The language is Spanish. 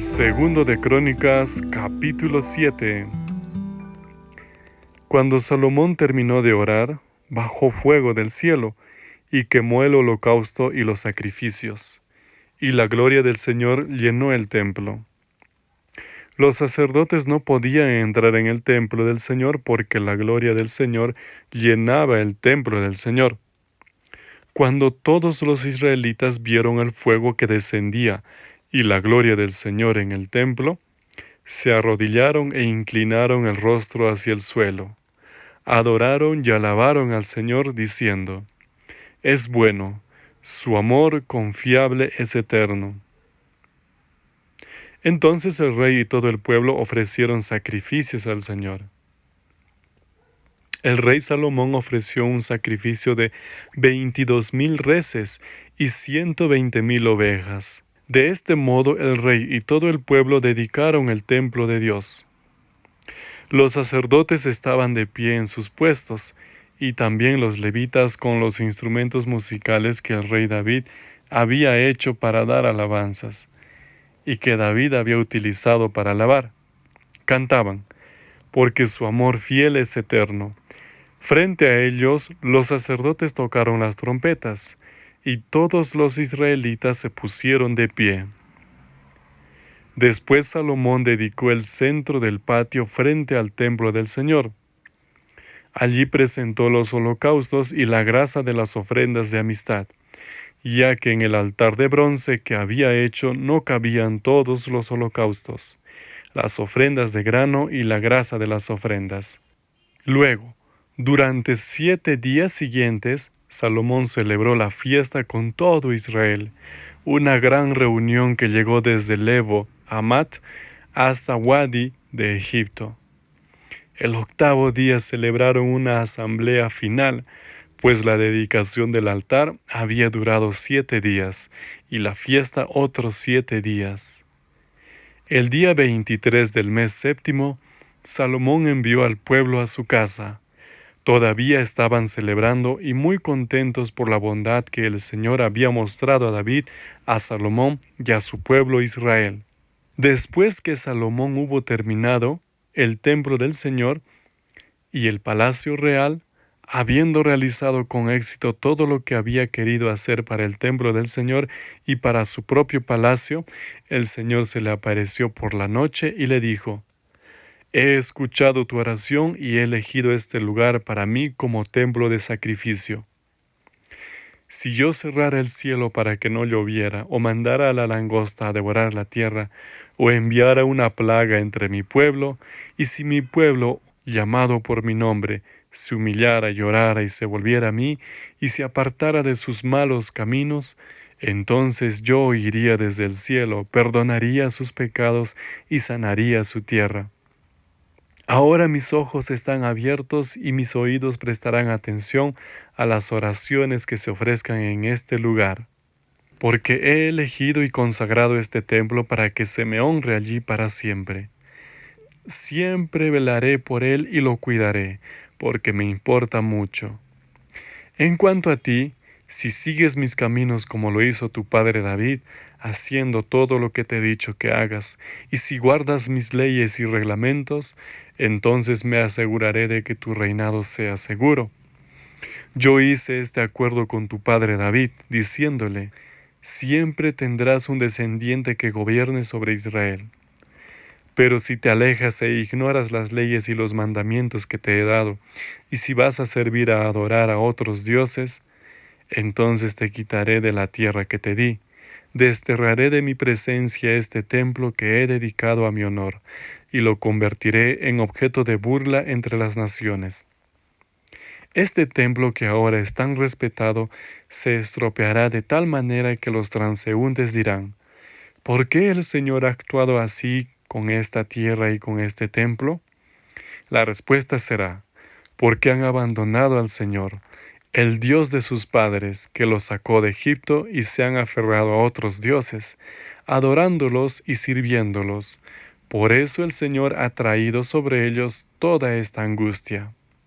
Segundo de Crónicas, capítulo 7. Cuando Salomón terminó de orar, bajó fuego del cielo y quemó el holocausto y los sacrificios, y la gloria del Señor llenó el templo. Los sacerdotes no podían entrar en el templo del Señor porque la gloria del Señor llenaba el templo del Señor. Cuando todos los israelitas vieron el fuego que descendía y la gloria del Señor en el templo, se arrodillaron e inclinaron el rostro hacia el suelo. Adoraron y alabaron al Señor diciendo, Es bueno, su amor confiable es eterno. Entonces el rey y todo el pueblo ofrecieron sacrificios al Señor. El rey Salomón ofreció un sacrificio de veintidós mil reses y ciento veinte mil ovejas. De este modo el rey y todo el pueblo dedicaron el templo de Dios. Los sacerdotes estaban de pie en sus puestos, y también los levitas con los instrumentos musicales que el rey David había hecho para dar alabanzas, y que David había utilizado para alabar. Cantaban, porque su amor fiel es eterno. Frente a ellos los sacerdotes tocaron las trompetas, y todos los israelitas se pusieron de pie. Después Salomón dedicó el centro del patio frente al templo del Señor. Allí presentó los holocaustos y la grasa de las ofrendas de amistad, ya que en el altar de bronce que había hecho no cabían todos los holocaustos, las ofrendas de grano y la grasa de las ofrendas. Luego, durante siete días siguientes, Salomón celebró la fiesta con todo Israel, una gran reunión que llegó desde Levo, Amat, hasta Wadi de Egipto. El octavo día celebraron una asamblea final, pues la dedicación del altar había durado siete días y la fiesta otros siete días. El día veintitrés del mes séptimo, Salomón envió al pueblo a su casa, Todavía estaban celebrando y muy contentos por la bondad que el Señor había mostrado a David, a Salomón y a su pueblo Israel. Después que Salomón hubo terminado el templo del Señor y el palacio real, habiendo realizado con éxito todo lo que había querido hacer para el templo del Señor y para su propio palacio, el Señor se le apareció por la noche y le dijo, He escuchado tu oración y he elegido este lugar para mí como templo de sacrificio. Si yo cerrara el cielo para que no lloviera, o mandara a la langosta a devorar la tierra, o enviara una plaga entre mi pueblo, y si mi pueblo, llamado por mi nombre, se humillara, llorara y se volviera a mí, y se apartara de sus malos caminos, entonces yo oiría desde el cielo, perdonaría sus pecados y sanaría su tierra. Ahora mis ojos están abiertos y mis oídos prestarán atención a las oraciones que se ofrezcan en este lugar, porque he elegido y consagrado este templo para que se me honre allí para siempre. Siempre velaré por él y lo cuidaré, porque me importa mucho. En cuanto a ti, si sigues mis caminos como lo hizo tu padre David, haciendo todo lo que te he dicho que hagas, y si guardas mis leyes y reglamentos, entonces me aseguraré de que tu reinado sea seguro. Yo hice este acuerdo con tu padre David, diciéndole, siempre tendrás un descendiente que gobierne sobre Israel. Pero si te alejas e ignoras las leyes y los mandamientos que te he dado, y si vas a servir a adorar a otros dioses, entonces te quitaré de la tierra que te di, desterraré de mi presencia este templo que he dedicado a mi honor, y lo convertiré en objeto de burla entre las naciones. Este templo que ahora es tan respetado se estropeará de tal manera que los transeúntes dirán, ¿por qué el Señor ha actuado así con esta tierra y con este templo? La respuesta será, porque han abandonado al Señor, el Dios de sus padres, que los sacó de Egipto y se han aferrado a otros dioses, adorándolos y sirviéndolos, por eso el Señor ha traído sobre ellos toda esta angustia.